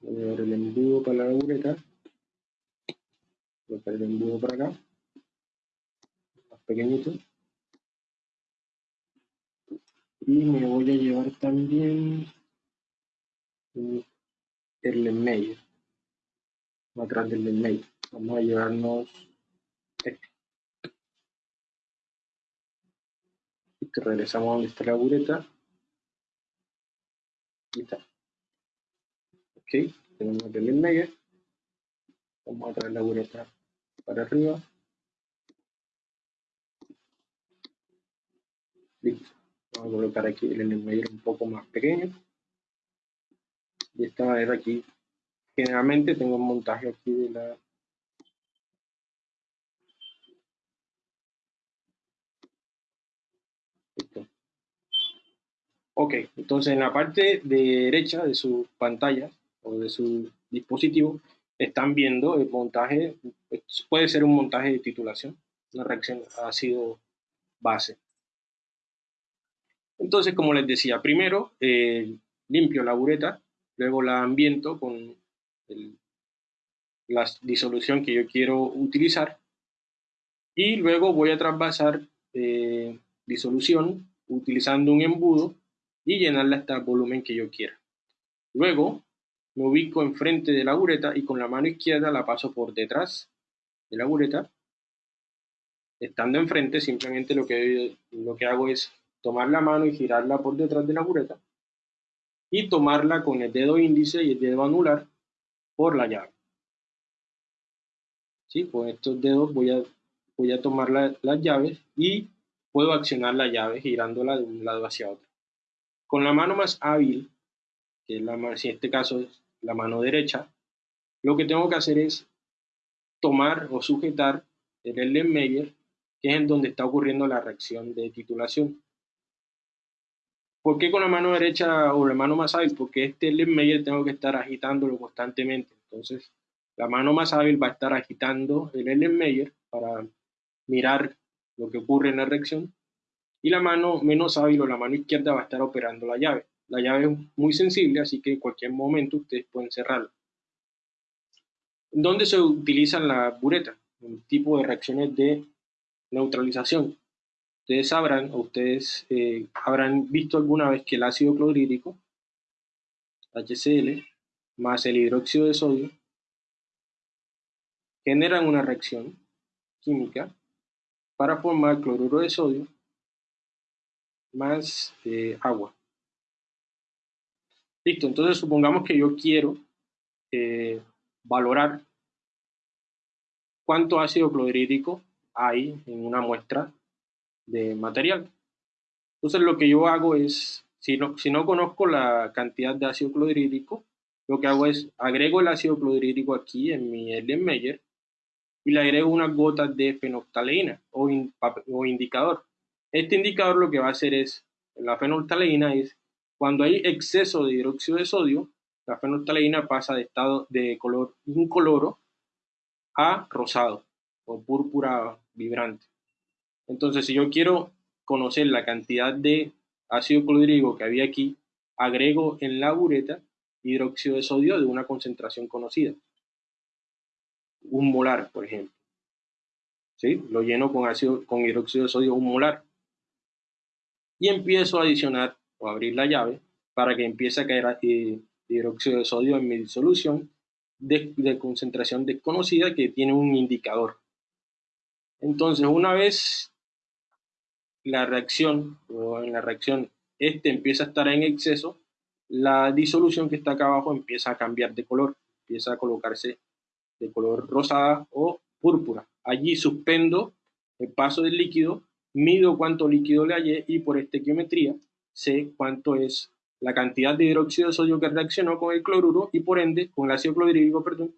Voy a llevar el embudo para la bureta. Voy a poner el embudo para acá. Más pequeñito. Y me voy a llevar también el email. Atrás del email. Vamos a llevarnos este. Regresamos a donde está la bureta. Y está. Ok, tenemos el email. Vamos a traer la bureta para arriba. Listo. Vamos a colocar aquí el medio un poco más pequeño. De esta manera aquí, generalmente tengo un montaje aquí de la Ok, entonces en la parte derecha de su pantalla o de su dispositivo están viendo el montaje, puede ser un montaje de titulación, una reacción ácido base. Entonces, como les decía, primero eh, limpio la bureta, luego la ambiento con la disolución que yo quiero utilizar y luego voy a trasvasar eh, disolución utilizando un embudo y llenarla hasta el volumen que yo quiera. Luego me ubico enfrente de la bureta y con la mano izquierda la paso por detrás de la bureta. Estando enfrente, simplemente lo que, lo que hago es tomar la mano y girarla por detrás de la bureta y tomarla con el dedo índice y el dedo anular por la llave. ¿Sí? Con estos dedos voy a, voy a tomar las llaves y puedo accionar la llave girándola de un lado hacia otro. Con la mano más hábil, que la, en este caso es la mano derecha, lo que tengo que hacer es tomar o sujetar el Erlenmeyer, que es en donde está ocurriendo la reacción de titulación. ¿Por qué con la mano derecha o la mano más hábil? Porque este Erlenmeyer tengo que estar agitándolo constantemente. Entonces, la mano más hábil va a estar agitando el Erlenmeyer para mirar lo que ocurre en la reacción y la mano menos hábil o la mano izquierda va a estar operando la llave. La llave es muy sensible, así que en cualquier momento ustedes pueden cerrarla. ¿Dónde se utilizan las buretas? Un tipo de reacciones de neutralización. Ustedes sabrán, o ustedes eh, habrán visto alguna vez que el ácido clorhídrico, HCl, más el hidróxido de sodio, generan una reacción química para formar cloruro de sodio más eh, agua. Listo, entonces supongamos que yo quiero eh, valorar cuánto ácido clorhídrico hay en una muestra de material. Entonces lo que yo hago es, si no, si no conozco la cantidad de ácido clorhídrico, lo que hago es agrego el ácido clorhídrico aquí en mi Erlenmeyer y le agrego unas gotas de fenolftaleína o, o indicador. Este indicador lo que va a hacer es, la fenolftaleína es, cuando hay exceso de hidróxido de sodio, la fenolftaleína pasa de estado de color incoloro a rosado o púrpura vibrante. Entonces, si yo quiero conocer la cantidad de ácido clorhídrico que había aquí, agrego en la bureta hidróxido de sodio de una concentración conocida. Un molar, por ejemplo. ¿Sí? Lo lleno con, ácido, con hidróxido de sodio un molar y empiezo a adicionar o abrir la llave para que empiece a caer hidróxido de sodio en mi disolución de, concentración desconocida que tiene un indicador. Entonces, una vez la reacción o en la reacción este empieza a estar en exceso, la disolución que está acá abajo empieza a cambiar de color, empieza a colocarse de color rosada o púrpura. Allí suspendo el paso del líquido mido cuánto líquido le hallé y por estequiometría sé cuánto es la cantidad de hidróxido de sodio que reaccionó con el cloruro y por ende, con el ácido clorhídrico, perdón,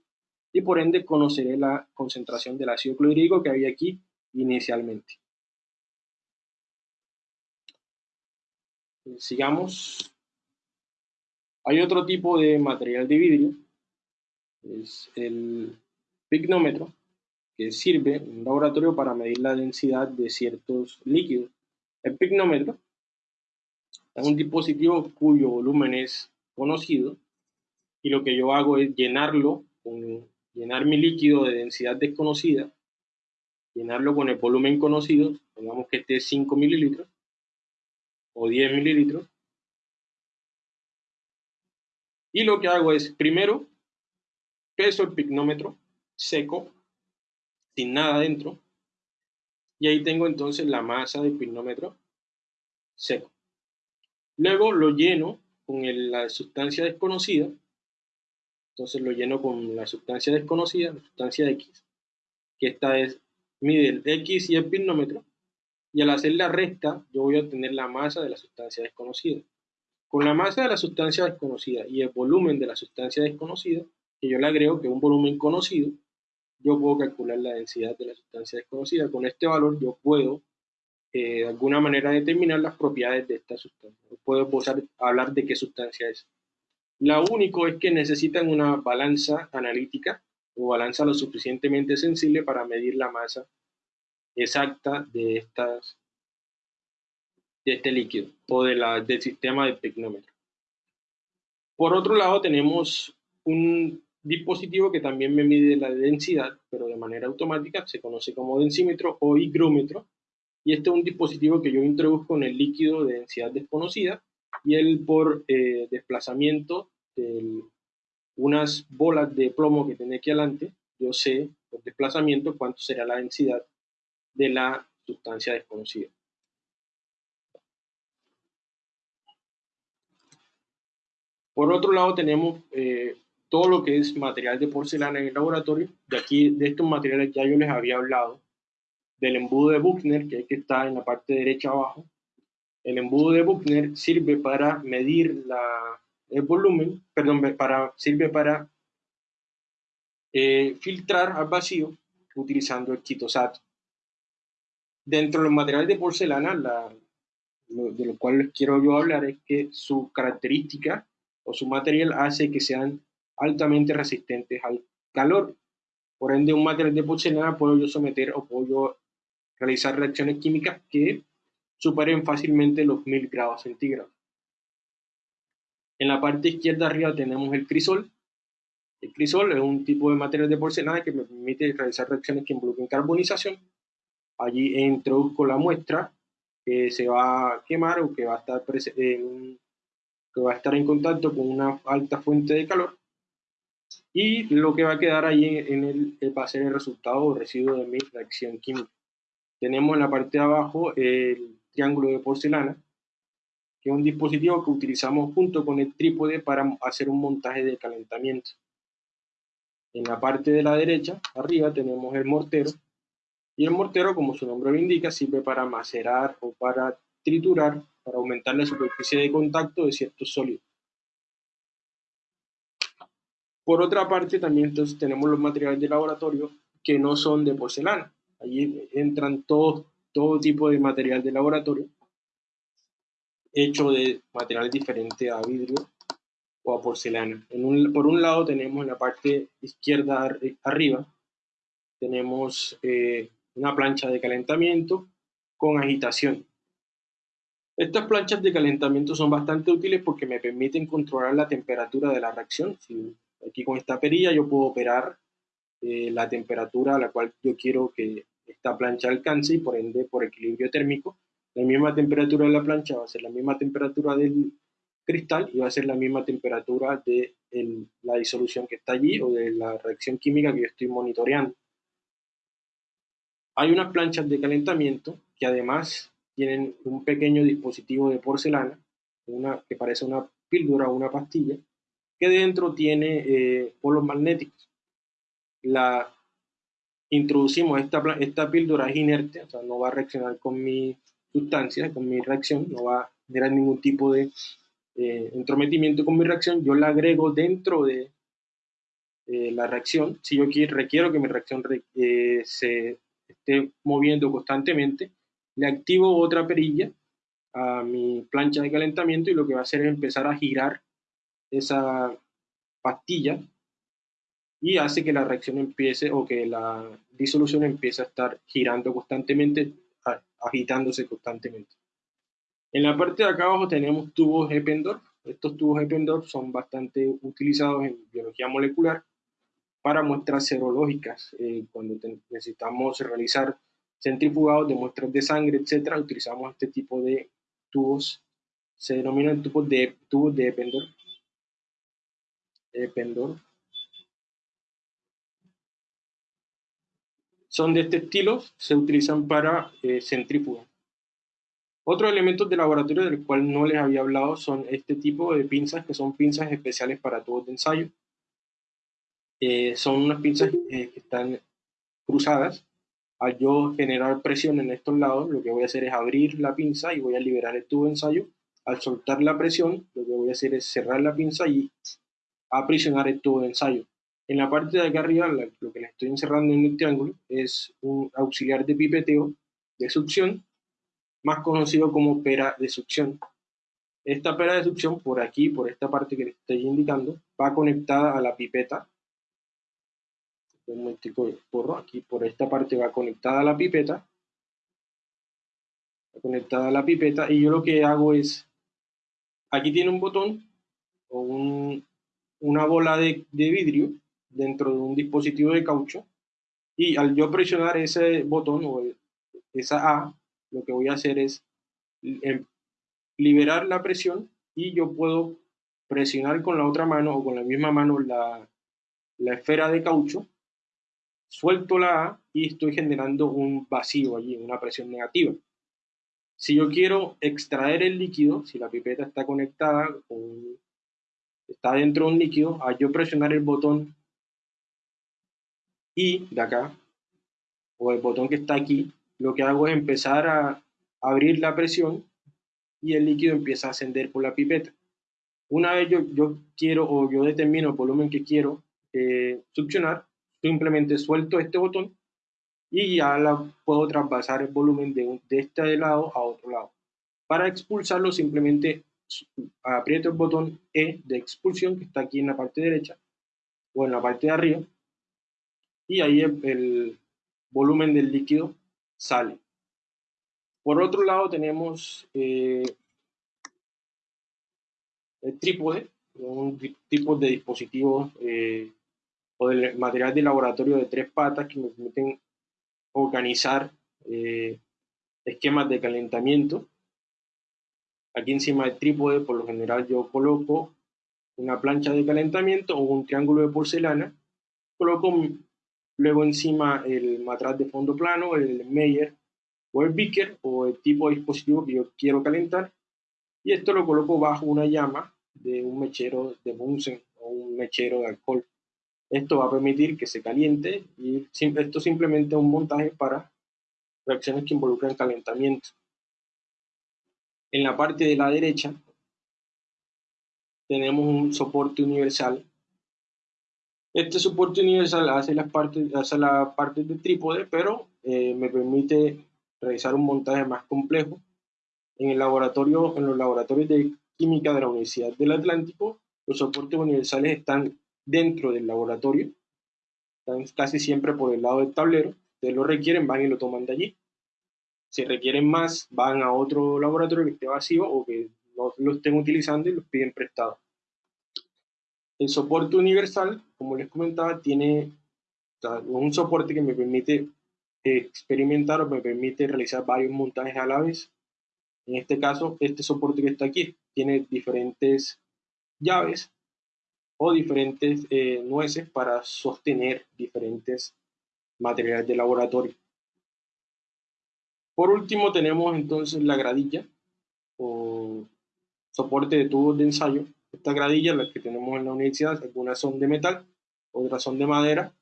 y por ende conoceré la concentración del ácido clorhídrico que había aquí inicialmente. Sigamos. Hay otro tipo de material de vidrio, es el pignómetro, que sirve un laboratorio para medir la densidad de ciertos líquidos. El pignómetro es un dispositivo cuyo volumen es conocido y lo que yo hago es llenarlo, con, llenar mi líquido de densidad desconocida, llenarlo con el volumen conocido, pongamos que este es 5 mililitros o 10 mililitros. Y lo que hago es, primero, peso el pignómetro seco sin nada dentro. Y ahí tengo entonces la masa del pignómetro seco. Luego lo lleno con la sustancia desconocida Entonces lo lleno con la sustancia desconocida, la sustancia X, que esta es, mide el X y el pirómetro, y al hacer la resta, yo voy a obtener la masa de la sustancia desconocida. Con la masa de la sustancia desconocida y el volumen de la sustancia desconocida, que yo le agrego que es un volumen conocido, yo puedo calcular la densidad de la sustancia desconocida. Con este valor yo puedo eh, de alguna manera determinar las propiedades de esta sustancia. Puedo hablar de qué sustancia es. Lo único es que necesitan una balanza analítica o balanza lo suficientemente sensible para medir la masa exacta de, estas, de este líquido o de la, del sistema de tecnómetro. Por otro lado, tenemos un dispositivo que también me mide la densidad, pero de manera automática, se conoce como densímetro o higrómetro, y este es un dispositivo que yo introduzco en el líquido de densidad desconocida, y él por eh, desplazamiento de unas bolas de plomo que tiene aquí adelante, yo sé por desplazamiento cuánto será la densidad de la sustancia desconocida. Por otro lado tenemos eh, todo lo que es material de porcelana en el laboratorio. De aquí, de estos materiales ya yo les había hablado. Del embudo de Buchner, que, es que está en la parte derecha abajo. El embudo de Buchner sirve para medir la, el volumen, perdón, para, sirve para eh, filtrar al vacío utilizando el quitosato. Dentro de los materiales de porcelana, la, de lo cual les quiero yo hablar es que su característica o su material hace que sean altamente resistentes al calor. Por ende, un material de porcelana puedo yo someter o puedo realizar reacciones químicas que superen fácilmente los 1000 grados centígrados. En la parte izquierda arriba tenemos el crisol. El crisol es un tipo de material de porcelana que me permite realizar reacciones que involucren carbonización. Allí introduzco la muestra que se va a quemar o que va a estar en contacto con una alta fuente de calor y lo que va a quedar ahí en el, va a ser el resultado o residuo de mi reacción química. Tenemos en la parte de abajo el triángulo de porcelana, que es un dispositivo que utilizamos junto con el trípode para hacer un montaje de calentamiento. En la parte de la derecha, arriba, tenemos el mortero, y el mortero, como su nombre lo indica, sirve para macerar o para triturar, para aumentar la superficie de contacto de ciertos sólidos. Por otra parte, también entonces tenemos los materiales de laboratorio que no son de porcelana. Allí entran todo, todo tipo de material de laboratorio hecho de materiales diferentes a vidrio o a porcelana. por un lado tenemos en la parte izquierda arriba, tenemos eh, una plancha de calentamiento con agitación. Estas planchas de calentamiento son bastante útiles porque me permiten controlar la temperatura de la reacción. Si Aquí con esta perilla yo puedo operar eh, la temperatura a la cual yo quiero que esta plancha alcance y por ende por equilibrio térmico la misma temperatura de la plancha va a ser la misma temperatura del cristal y va a ser la misma temperatura de la disolución que está allí o de la reacción química que yo estoy monitoreando. Hay unas planchas de calentamiento que además tienen un pequeño dispositivo de porcelana que parece una píldora o una pastilla que dentro tiene eh, polos magnéticos. La, introducimos esta, esta píldora es inerte, o sea, no va a reaccionar con mi sustancia, con mi reacción, no va a generar ningún tipo de eh, entrometimiento con mi reacción, yo la agrego dentro de eh, la reacción. Si yo requiero que mi reacción se esté moviendo constantemente, le activo otra perilla a mi plancha de calentamiento y lo que va a hacer es empezar a girar esa pastilla y hace que la reacción empiece o que la disolución empiece a estar girando constantemente, agitándose constantemente. En la parte de acá abajo tenemos tubos Eppendorf. Estos tubos Eppendorf son bastante utilizados en biología molecular para muestras serológicas. Eh, cuando necesitamos realizar centrifugados de muestras de sangre, etcétera, utilizamos este tipo de tubos. Se denominan tubos de, tubos de Eppendorf pendor. Son de este estilo, se utilizan para eh, centrífuga. Otros elementos de laboratorio del cual no les había hablado son este tipo de pinzas, que son pinzas especiales para tubos de ensayo. eh, son unas pinzas eh, que están cruzadas. Al yo generar presión en estos lados, lo que voy a hacer es abrir la pinza y voy a liberar el tubo de ensayo. Al soltar la presión, lo que voy a hacer es cerrar la pinza y aprisionar de ensayo. En la parte de acá arriba, lo que le estoy encerrando en el triángulo es un auxiliar de pipeteo de succión, más conocido como pera de succión. Esta pera de succión, por aquí, por esta parte que le estoy indicando, va conectada a la pipeta. Un momentico porro, aquí por esta parte va conectada a la pipeta. Va conectada a la pipeta y yo lo que hago es, aquí tiene un botón o una bola de, vidrio dentro de un dispositivo de caucho y al yo presionar ese botón o esa A, lo que voy a hacer es em, liberar la presión y yo puedo presionar con la otra mano o con la misma mano la, la esfera de caucho, suelto la A y estoy generando un vacío allí, una presión negativa. Si yo quiero extraer el líquido, si la pipeta está conectada, con, está dentro de un líquido, al yo presionar el botón I de acá, o el botón que está aquí, lo que hago es empezar a abrir la presión y el líquido empieza a ascender por la pipeta. Una vez yo, yo quiero o yo determino el volumen que quiero eh, succionar, simplemente suelto este botón y ya la puedo traspasar el volumen de, de este lado a otro lado. Para expulsarlo simplemente aprieto el botón E de expulsión que está aquí en la parte derecha o en la parte de arriba y ahí el volumen del líquido sale. Por otro lado tenemos eh, el trípode, un tipo de dispositivo eh, o de material de laboratorio de tres patas que me permiten organizar eh, esquemas de calentamiento. Aquí encima del trípode, por lo general, yo coloco una plancha de calentamiento o un triángulo de porcelana. Coloco luego encima el matraz de fondo plano, el Meyer o el beaker o el tipo de dispositivo que yo quiero calentar y esto lo coloco bajo una llama de un mechero de Bunsen o un mechero de alcohol. Esto va a permitir que se caliente y esto simplemente es un montaje para reacciones que involucran calentamiento. En la parte de la derecha tenemos un soporte universal. Este soporte universal hace, las partes, hace la parte del trípode, pero eh, me permite realizar un montaje más complejo. En, el laboratorio, en los laboratorios de química de la Universidad del Atlántico, los soportes universales están dentro del laboratorio, están casi siempre por el lado del tablero. Ustedes lo requieren, van y lo toman de allí. Si requieren más, van a otro laboratorio que esté vacío o que no lo estén utilizando y los piden prestado. El soporte universal, como les comentaba, tiene un soporte que me permite experimentar o me permite realizar varios montajes a la vez. En este caso, este soporte que está aquí tiene diferentes llaves o diferentes eh, nueces para sostener diferentes materiales de laboratorio. Por último tenemos entonces la gradilla o soporte de tubos de ensayo. Esta gradilla, la que tenemos en la universidad, algunas son de metal, otras son de madera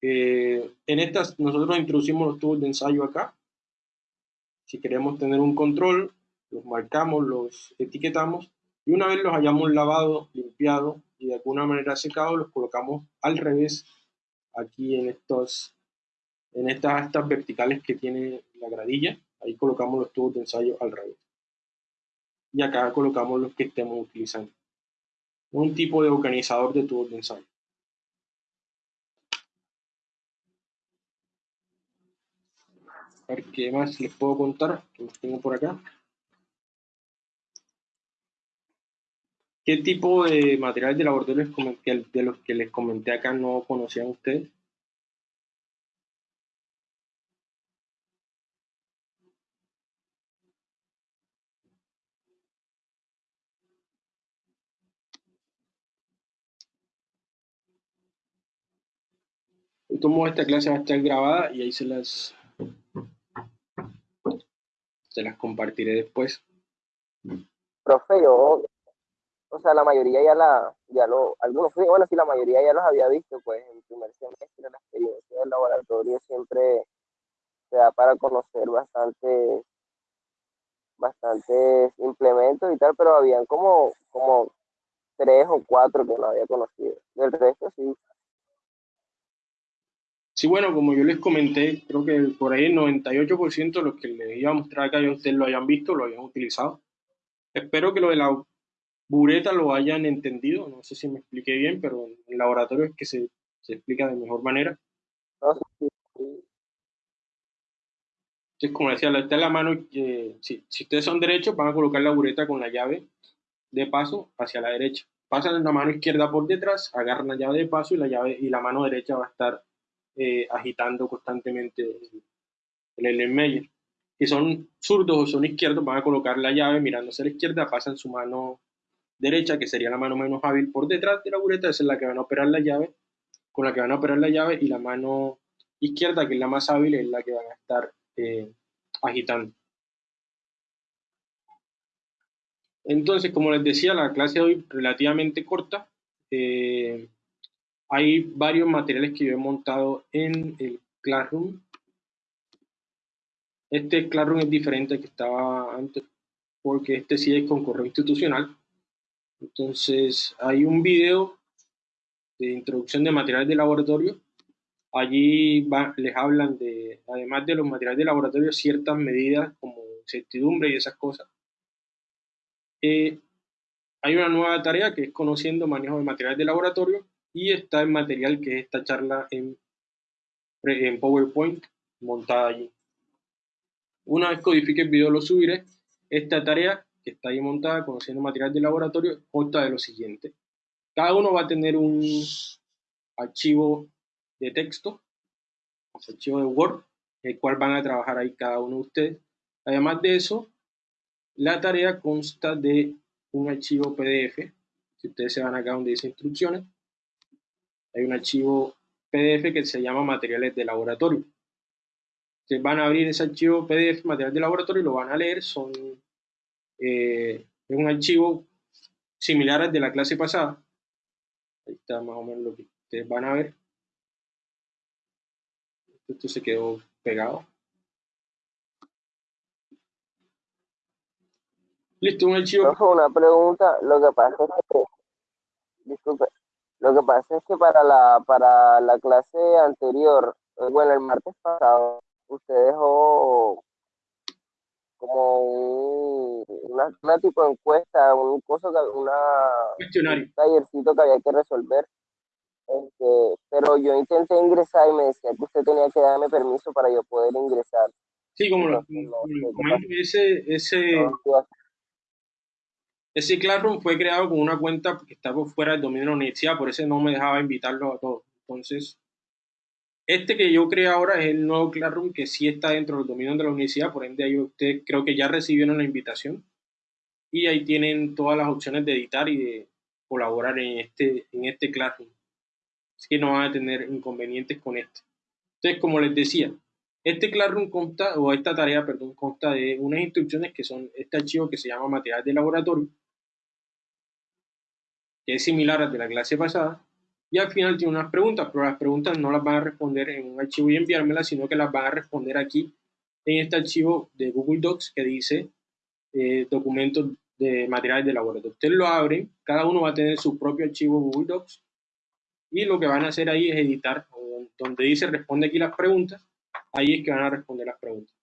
eh, en estas nosotros introducimos los tubos de ensayo acá. Si queremos tener un control, los marcamos, los etiquetamos y una vez los hayamos lavado, limpiado y de alguna manera secado, los colocamos al revés aquí en estos en estas astas verticales que tiene la gradilla. Ahí colocamos los tubos de ensayo al revés. Y acá colocamos los que estemos utilizando. Un tipo de organizador de tubos de ensayo. A ver qué más les puedo contar, que tengo por acá. ¿Qué tipo de material de laboratorio de los que les comenté acá no conocían ustedes? Tomo esta clase va a estar grabada y ahí se las se las compartiré después. Profe, yo, o sea, la mayoría ya la, ya lo, algunos, bueno, sí, la mayoría ya los había visto, pues, en primer semestre, la experiencia del laboratorio siempre se da para conocer bastante bastantes implementos y tal, pero habían como, como tres o cuatro que no había conocido. Del resto sí. Sí, bueno, como yo les comenté, creo que por ahí el 98% de los que les iba a mostrar acá ya ustedes lo hayan visto, lo hayan utilizado. Espero que lo de la bureta lo hayan entendido, no sé si me expliqué bien, pero en el laboratorio es que se, se explica de mejor manera. Entonces, como decía, está en la mano, eh, si, si, ustedes son derechos, van a colocar la bureta con la llave de paso hacia la derecha. Pasan la mano izquierda por detrás, agarran la llave de paso y la, llave, y la mano derecha va a estar eh, agitando constantemente el, el Meyer. Si son zurdos o son izquierdos, van a colocar la llave mirándose a la izquierda, pasan su mano derecha, que sería la mano menos hábil, por detrás de la bureta, esa es la que van a operar la llave, con la que van a operar la llave, y la mano izquierda, que es la más hábil, es la que van a estar eh, agitando. Entonces, como les decía, la clase de hoy relativamente corta. Eh, hay varios materiales que yo he montado en el Classroom. Este Classroom es diferente al que estaba antes, porque este sí es con correo institucional. Entonces, hay un video de introducción de materiales de laboratorio Allí les hablan de, además de los materiales de laboratorio, ciertas medidas como certidumbre y esas cosas. Eh, hay una nueva tarea que es conociendo manejo de materiales de laboratorio y está el material que es esta charla en, en PowerPoint montada allí. Una vez codifique el video lo subiré. Esta tarea que está ahí montada conociendo materiales de laboratorio consta de lo siguiente. Cada uno va a tener un archivo de texto, archivo de Word, el cual van a trabajar ahí cada uno de ustedes. Además de eso, la tarea consta de un archivo PDF. Si ustedes se van acá donde dice instrucciones, hay un archivo PDF que se llama materiales de laboratorio. Ustedes van a abrir ese archivo PDF, materiales de laboratorio, y lo van a leer. Son, eh, es un archivo similar al de la clase pasada. Ahí está más o menos lo que ustedes van a ver. Esto se quedó pegado. Listo, un archivo. una pregunta. Lo que pasa es que, disculpe, lo que pasa es que para la, para la clase anterior, eh, bueno, el martes pasado, usted dejó como un, una, tipo de encuesta, un coso, una, un tallercito que había que resolver. Este, pero yo intenté ingresar y me decía que usted tenía que darme permiso para yo poder ingresar. Sí, como lo, ese, ese, ese Classroom fue creado con una cuenta que estaba fuera del dominio de la universidad, por eso no me dejaba invitarlo a todos. Entonces, este que yo creé ahora es el nuevo Classroom que sí está dentro del dominio de la universidad, por ende ahí ustedes creo que ya recibieron la invitación y ahí tienen todas las opciones de editar y de colaborar en este, en este Classroom así que no van a tener inconvenientes con esto. Entonces, como les decía, este Classroom consta, o esta tarea, perdón, consta de unas instrucciones que son este archivo que se llama material de laboratorio, es similar al de la clase pasada, y al final tiene unas preguntas, pero las preguntas no las van a responder en un archivo y enviármelas, sino que las van a responder aquí en este archivo de Google Docs que dice eh, documentos de materiales de laboratorio. Ustedes lo abren, cada uno va a tener su propio archivo Google Docs y lo que van a hacer ahí es editar, donde dice responde aquí las preguntas, ahí es que van a responder las preguntas.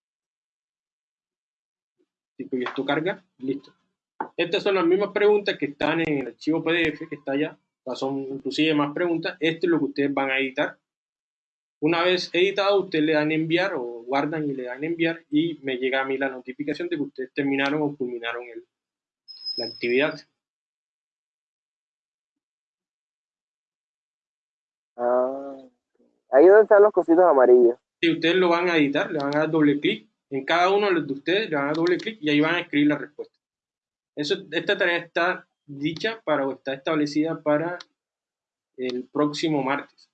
Y esto carga, listo. Estas son las mismas preguntas que están en el archivo PDF que está allá, son inclusive más preguntas. Esto es lo que ustedes van a editar. Una vez editado, ustedes le dan enviar o guardan y le dan enviar y me llega a mí la notificación de que ustedes terminaron o culminaron el, la actividad. Ah, ahí donde están los cositos amarillos. Si ustedes lo van a editar, le van a dar doble clic. En cada uno de ustedes le van a dar doble clic y ahí van a escribir la respuesta. Eso, esta tarea está dicha para o está establecida para el próximo martes.